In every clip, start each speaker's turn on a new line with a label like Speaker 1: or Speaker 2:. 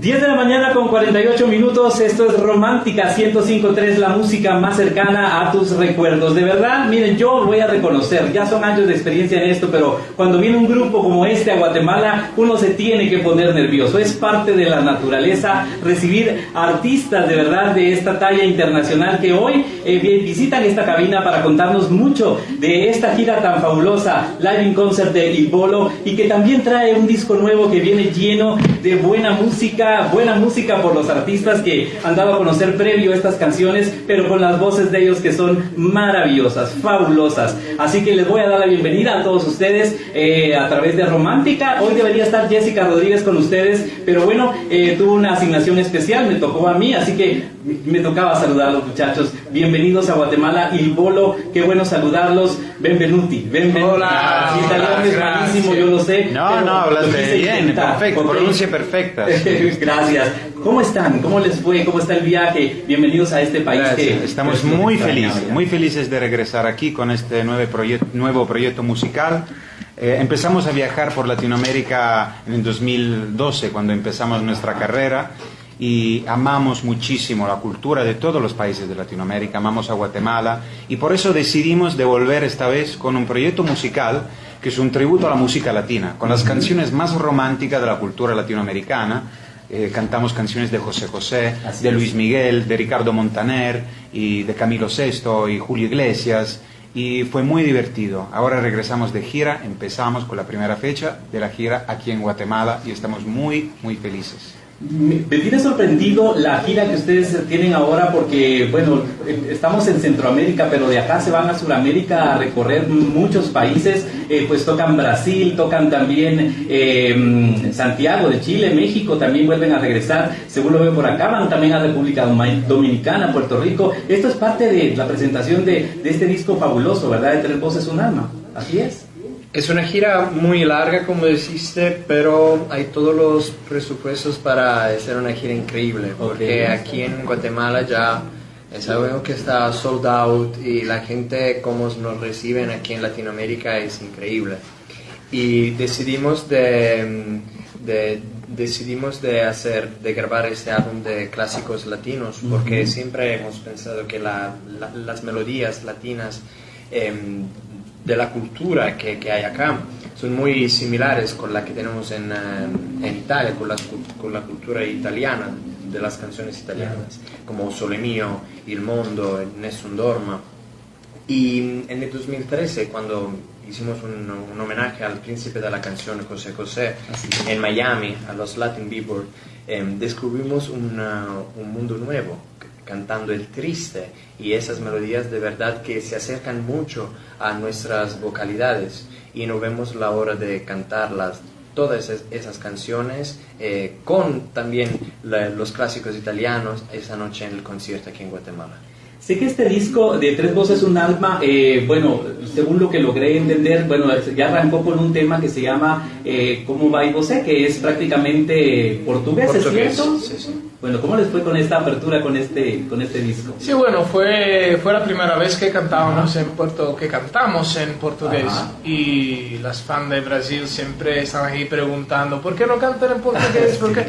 Speaker 1: 10 de la mañana con 48 minutos, esto es Romántica 105.3, la música más cercana a tus recuerdos. De verdad, miren, yo voy a reconocer, ya son años de experiencia en esto, pero cuando viene un grupo como este a Guatemala, uno se tiene que poner nervioso. Es parte de la naturaleza recibir artistas de verdad de esta talla internacional que hoy eh, visitan esta cabina para contarnos mucho de esta gira tan fabulosa, Live in Concert de Ibolo, y que también trae un disco nuevo que viene lleno de buena música buena música por los artistas que han dado a conocer previo estas canciones, pero con las voces de ellos que son maravillosas, fabulosas. Así que les voy a dar la bienvenida a todos ustedes eh, a través de Romántica. Hoy debería estar Jessica Rodríguez con ustedes, pero bueno, eh, tuvo una asignación especial, me tocó a mí, así que me tocaba saludar a los muchachos. Bienvenidos a Guatemala, y Bolo, qué bueno saludarlos. Benvenuti, benvenuti.
Speaker 2: Hola,
Speaker 1: italiano es malísimo, yo lo sé.
Speaker 2: No, no, hablaste bien, perfecto, pronuncia perfecta.
Speaker 1: Gracias. ¿Cómo están? ¿Cómo les fue? ¿Cómo está el viaje? Bienvenidos a este país que
Speaker 2: Estamos muy felices, muy felices de regresar aquí con este nuevo, proyecto, nuevo proyecto musical. Eh, empezamos a viajar por Latinoamérica en el 2012, cuando empezamos nuestra carrera y amamos muchísimo la cultura de todos los países de Latinoamérica, amamos a Guatemala y por eso decidimos devolver esta vez con un proyecto musical que es un tributo a la música latina, con las canciones más románticas de la cultura latinoamericana. Eh, cantamos canciones de José José, de Luis Miguel, de Ricardo Montaner y de Camilo VI y Julio Iglesias y fue muy divertido. Ahora regresamos de gira, empezamos con la primera fecha de la gira aquí en Guatemala y estamos muy, muy felices.
Speaker 1: Me, tiene sorprendido la gira que ustedes tienen ahora porque, bueno, estamos en Centroamérica, pero de acá se van a Sudamérica a recorrer muchos países, eh, pues tocan Brasil, tocan también eh, Santiago de Chile, México, también vuelven a regresar, según lo veo por acá, van también a República Dominicana, Puerto Rico. Esto es parte de la presentación de, de este disco fabuloso, ¿verdad? De Tres Voces, un Alma. Así es.
Speaker 3: Es una gira muy larga, como dijiste, pero hay todos los presupuestos para hacer una gira increíble, porque aquí en Guatemala ya es algo que está sold out y la gente como nos reciben aquí en Latinoamérica es increíble. Y decidimos de, decidimos de hacer, de grabar este álbum de clásicos latinos, porque siempre hemos pensado que las melodías latinas em, de la cultura que, que, hay acá. Son muy similares con la que tenemos en, eh, en Italia, con la, con la, cultura italiana, de las canciones italianas, como Sole Mio, Il Mondo, Nessun Dorma. Y en el 2013, cuando hicimos un, un homenaje al príncipe de la canción José José en Miami, a los Latin Billboard, eh, descubrimos una, un mundo nuevo cantando el triste y esas melodías de verdad que se acercan mucho a nuestras vocalidades y no vemos la hora de cantarlas todas esas, canciones eh, con también los clásicos italianos esa noche en el concierto aquí en Guatemala.
Speaker 1: Sé que este disco de Tres Voces Un Alma, eh, bueno, según lo que logré entender, bueno, ya arrancó con un tema que se llama eh, ¿Cómo va y você? que es prácticamente portugués, ¿es cierto? Sí, sí. Bueno, ¿cómo les fue con esta apertura, con este, con este disco?
Speaker 4: Sí, bueno, fue, fue la primera vez que cantábamos en Puerto, que cantamos en portugués y las fans de Brasil siempre estaban ahí preguntando ¿por qué no cantan en portugués? ¿Por qué?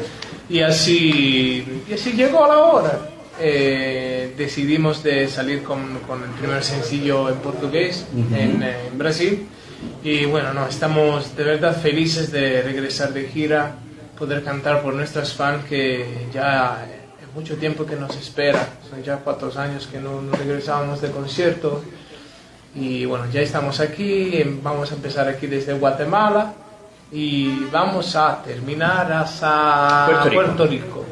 Speaker 4: Y así, y así llegó la hora. Eh, decidimos de salir con, con, el primer sencillo en portugués en, en Brasil y bueno, no, estamos de verdad felices de regresar de gira poder cantar por nuestras fans que ya es mucho tiempo que nos espera, son ya cuatro años que no, no regresábamos de concierto y bueno, ya estamos aquí, vamos a empezar aquí desde Guatemala y vamos a terminar hasta Puerto Rico. Puerto Rico.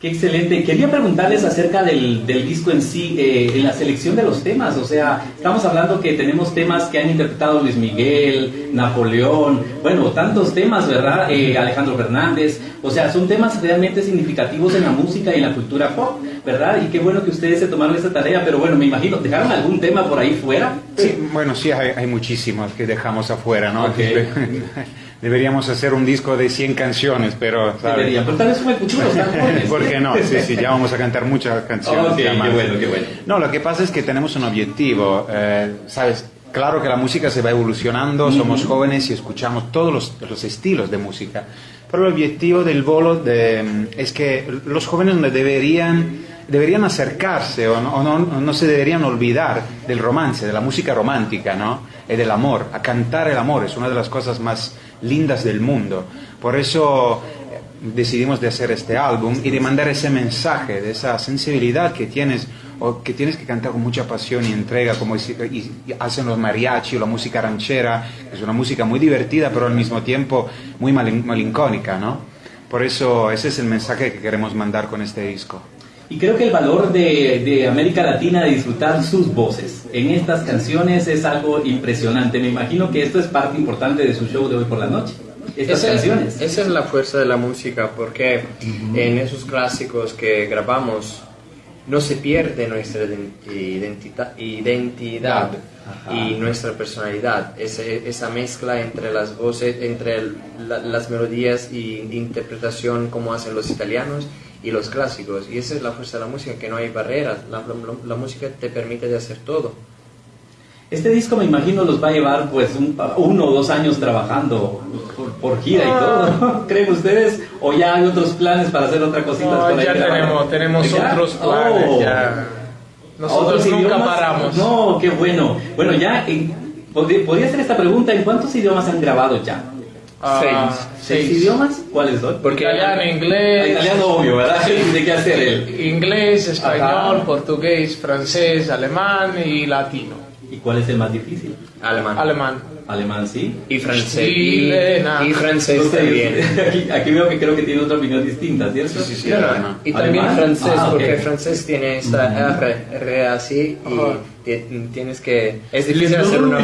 Speaker 1: Qué excelente. Quería preguntarles acerca del, del disco en sí, eh, en la selección de los temas. O sea, estamos hablando que tenemos temas que han interpretado Luis Miguel, Napoleón, bueno, tantos temas, ¿verdad? Eh, Alejandro Fernández. O sea, son temas realmente significativos en la música y en la cultura pop, ¿verdad? Y qué bueno que ustedes se tomaron esa tarea, pero bueno, me imagino, ¿dejaron algún tema por ahí fuera?
Speaker 2: Sí, bueno, sí, hay, hay muchísimos que dejamos afuera, ¿no? Okay. Deberíamos hacer un disco de 100 canciones, pero...
Speaker 1: Debería, pero tal vez fue futuro,
Speaker 2: ¿Por qué no? Sí, sí, ya vamos a cantar muchas canciones.
Speaker 1: Okay, qué bueno, qué bueno.
Speaker 2: No, lo que pasa es que tenemos un objetivo, eh, ¿sabes? Claro que la música se va evolucionando, somos jóvenes y escuchamos todos los, los, estilos de música, Pero el objetivo del bolo de- es que los jóvenes no deberían, deberían acercarse o, no, o no- no se deberían olvidar del romance, de la música romántica, ¿no? Y del amor. A cantar el amor es una de las cosas más lindas del mundo. Por eso eh, decidimos de hacer este álbum y de mandar ese mensaje, de esa sensibilidad que tienes o que tienes que cantar con mucha pasión y entrega, como y- hacen los mariachi o la música ranchera, que es una música muy divertida, pero al mismo tiempo muy malin- malincónica, ¿no? Por eso ese es el mensaje que queremos mandar con este disco.
Speaker 1: Y creo que el valor de, de América Latina de disfrutar sus voces en estas canciones es algo impresionante. Me imagino que esto es parte importante de su show de hoy por la noche. Estas
Speaker 3: Esa es-
Speaker 1: canciones.
Speaker 3: esa es la fuerza de la música, porque en esos clásicos que grabamos no se pierde nuestra ident- identita- identidad
Speaker 1: Ajá.
Speaker 3: y nuestra personalidad. Ese- esa mezcla entre las voces, entre el- la- las melodías y interpretación como hacen los italianos y los clásicos. Y esa es la fuerza de la música, que no hay barreras. La, la- la música te permite de hacer todo.
Speaker 1: Este disco me imagino los va a llevar pues un- uno o dos años trabajando por, por gira y todo. ¿Creen ustedes? ¿O ya hay otros planes para hacer otra cosita?
Speaker 4: No,
Speaker 1: por ahí
Speaker 4: ya tenemos, tenemos
Speaker 1: ¿Ya?
Speaker 4: otros planes.
Speaker 1: Oh.
Speaker 4: ya.
Speaker 1: ¿A
Speaker 4: Nosotros
Speaker 1: otros
Speaker 4: nunca
Speaker 1: idiomas?
Speaker 4: paramos.
Speaker 1: No, qué bueno. Bueno, ya, en- podría, podría hacer esta pregunta, ¿en cuántos idiomas han grabado ya?
Speaker 4: Ah,
Speaker 3: Seis.
Speaker 1: ¿Seis idiomas? ¿Cuáles son?
Speaker 3: Porque-
Speaker 4: Italiano,
Speaker 1: Ah,
Speaker 4: inglés.
Speaker 1: Italiano obvio, ¿verdad? ¿De qué hacer él?
Speaker 4: Inglés, español,
Speaker 1: Ajá.
Speaker 4: portugués, francés, alemán y latino.
Speaker 1: ¿Y cuál es el más difícil?
Speaker 3: Alemán.
Speaker 4: Alemán.
Speaker 1: Alemán, sí.
Speaker 3: Y francés.
Speaker 4: Chile,
Speaker 3: y,
Speaker 4: nada.
Speaker 3: y francés
Speaker 1: sé,
Speaker 3: también.
Speaker 1: Aquí, aquí veo que creo que tiene otra opinión distinta, ¿cierto?
Speaker 2: Sí, sí, sí. Alemán.
Speaker 3: Y también
Speaker 1: ¿Alemán?
Speaker 3: francés,
Speaker 1: Ah, ok.
Speaker 3: porque francés tiene esta R, R así y
Speaker 4: Ajá.
Speaker 3: ti- tienes que... Es difícil hacer una.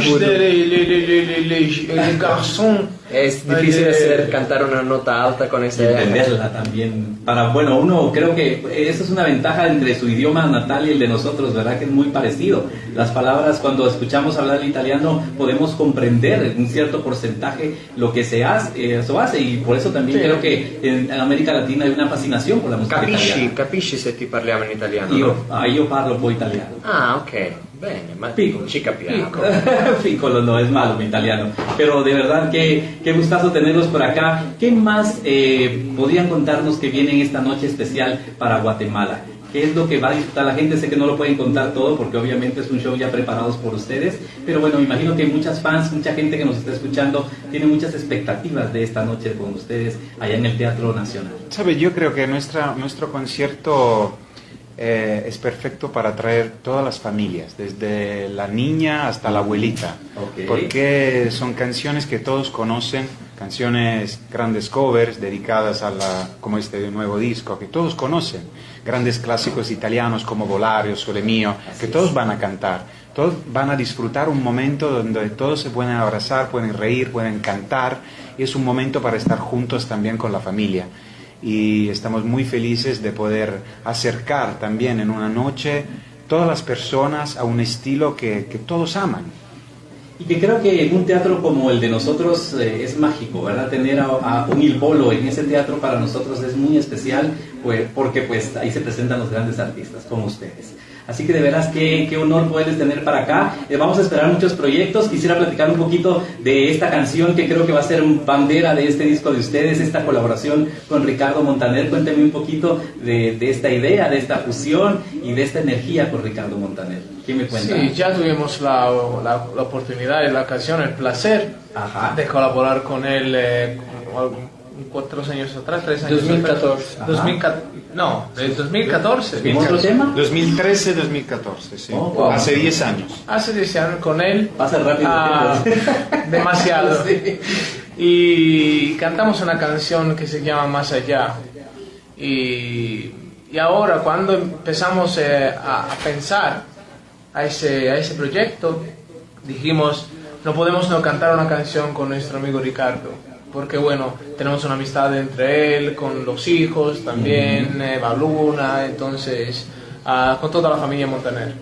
Speaker 3: Es difícil
Speaker 4: Eh,
Speaker 3: hacer cantar una nota alta con ese
Speaker 1: entenderla también. Para, bueno, uno creo que eso es una ventaja entre su idioma natal y el de nosotros, ¿verdad? Que es muy parecido. Las palabras, cuando escuchamos hablar el italiano, podemos comprender en un cierto porcentaje lo que se hace, eh, eso hace. Y por eso también
Speaker 4: Sí.
Speaker 1: creo que en, en América Latina hay una fascinación por la música
Speaker 3: Capisci,
Speaker 1: italiana.
Speaker 3: capisci se ti parliamo in italiano?
Speaker 1: Io,
Speaker 3: no?
Speaker 1: ah, io parlo poi italiano.
Speaker 3: Ah, ok. Bene, ma
Speaker 1: Piccolo.
Speaker 3: ci capiamo.
Speaker 1: Piccolo no es malo mi italiano. Pero de verdad que qué gustazo tenerlos por acá. ¿Qué más eh, podrían contarnos que viene en esta noche especial para Guatemala? ¿Qué es lo que va a disfrutar la gente? Sé que no lo pueden contar todo porque obviamente es un show ya preparados por ustedes. Pero bueno, me imagino que muchas fans, mucha gente que nos está escuchando tiene muchas expectativas de esta noche con ustedes allá en el Teatro Nacional.
Speaker 2: ¿Sabe? Yo creo que nuestra, nuestro concierto eh, es perfecto para atraer todas las familias, desde la niña hasta la abuelita, porque son canciones que todos conocen, canciones grandes covers dedicadas a la, como este nuevo disco, que todos conocen, grandes clásicos italianos como Volario, Sole Mio, que todos van a cantar, todos van a disfrutar un momento donde todos se pueden abrazar, pueden reír, pueden cantar, y es un momento para estar juntos también con la familia y estamos muy felices de poder acercar también en una noche todas las personas a un estilo que, que todos aman.
Speaker 1: Y que creo que en un teatro como el de nosotros eh, es mágico, ¿verdad? Tener a, un Il Bolo en ese teatro para nosotros es muy especial, pues, porque pues ahí se presentan los grandes artistas como ustedes. Así que de veras qué, qué honor poderles tener para acá. Eh, vamos a esperar muchos proyectos. Quisiera platicar un poquito de esta canción que creo que va a ser bandera de este disco de ustedes, esta colaboración con Ricardo Montaner. Cuénteme un poquito de, de esta idea, de esta fusión y de esta energía con Ricardo Montaner. ¿Qué me cuenta?
Speaker 4: Sí, ya tuvimos la, la, la oportunidad y la ocasión, el placer
Speaker 1: Ajá.
Speaker 4: de colaborar con él eh, como cuatro años atrás, tres años
Speaker 3: 2014.
Speaker 4: atrás. 2014. No, del 2014.
Speaker 1: ¿En otro tema?
Speaker 2: 2013-2014, sí.
Speaker 1: Oh, wow.
Speaker 2: Hace 10 años.
Speaker 4: Hace 10 años con él.
Speaker 1: Pasa rápido.
Speaker 4: Ah, demasiado.
Speaker 1: Sí.
Speaker 4: Y cantamos una canción que se llama Más allá. Y, y ahora cuando empezamos eh, a, a pensar a ese, a ese proyecto, dijimos, no podemos no cantar una canción con nuestro amigo Ricardo. Porque bueno, tenemos una amistad entre él, con los hijos también, eh, Baluna, entonces, ah, con toda la familia Montaner.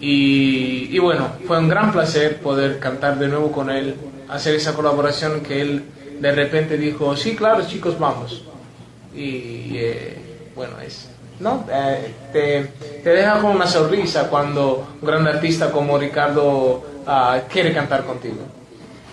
Speaker 4: Y, y bueno, fue un gran placer poder cantar de nuevo con él, hacer esa colaboración que él de repente dijo, sí, claro, chicos, vamos. Y eh, bueno, es, ¿no? Eh, te, te deja con una sonrisa cuando un gran artista como Ricardo ah, quiere cantar contigo.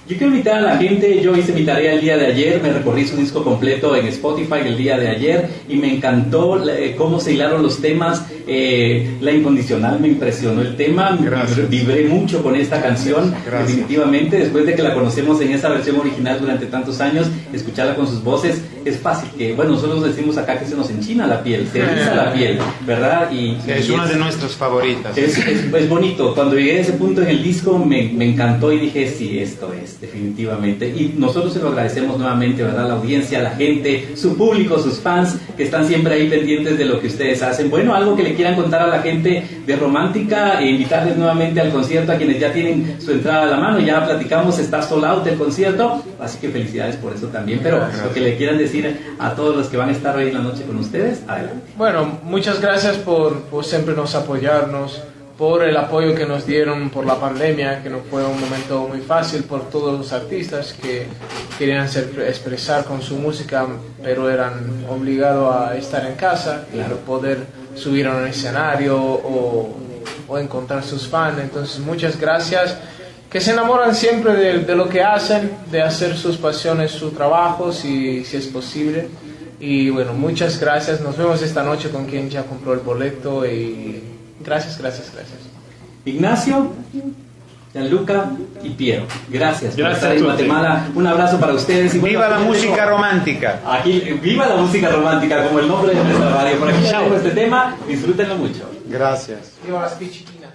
Speaker 1: Yo quiero invitar a la gente, yo hice mi tarea el día de ayer, me recorrí su disco completo en Spotify el día de ayer y me encantó eh, cómo se hilaron los temas, eh, la incondicional me impresionó el tema,
Speaker 2: Gracias.
Speaker 1: vibré mucho con esta canción,
Speaker 2: Gracias.
Speaker 1: definitivamente, después de que la conocemos en esa versión original durante tantos años, escucharla con sus voces, es fácil que, bueno, nosotros decimos acá que se nos enchina la piel, se eriza la piel, ¿verdad? Y,
Speaker 2: Es
Speaker 1: y
Speaker 2: una de nuestras favoritas.
Speaker 1: es, es- es bonito. Cuando llegué a ese punto en el disco me, me encantó y dije, sí, esto es, definitivamente. Y nosotros se lo agradecemos nuevamente, ¿verdad? La audiencia, la gente, su público, sus fans, que están siempre ahí pendientes de lo que ustedes hacen. Bueno, algo que le quieran contar a la gente de Romántica e invitarles nuevamente al concierto a quienes ya tienen su entrada a la mano. Ya platicamos, está sold out el concierto, así que felicidades por eso también. Pero lo que le quieran decir a todos los que van a estar hoy en la noche con ustedes, adelante.
Speaker 4: Bueno, muchas gracias por, por siempre nos apoyarnos, por el apoyo que nos dieron por la pandemia, que no fue un momento muy fácil, por todos los artistas que querían ser- expresar con su música, pero eran obligados a estar en casa y no poder subir a un escenario o, o encontrar sus fans. Entonces, muchas gracias. Que se enamoran siempre de, de lo que hacen, de hacer sus pasiones su trabajo, si, si es posible. Y bueno, muchas gracias. Nos vemos esta noche con quien ya compró el boleto y gracias, gracias, gracias.
Speaker 1: Ignacio, Gianluca y Piero. Gracias por
Speaker 5: Gracias
Speaker 1: estar
Speaker 5: a
Speaker 1: en. Guatemala. Un abrazo para ustedes. Y
Speaker 2: ¡Viva la música romántica!
Speaker 1: Aquí, viva la música romántica, como el nombre de nuestra radio. Por aquí les dejo este tema. Disfrútenlo mucho.
Speaker 2: Gracias.
Speaker 4: Viva las pichiquinas.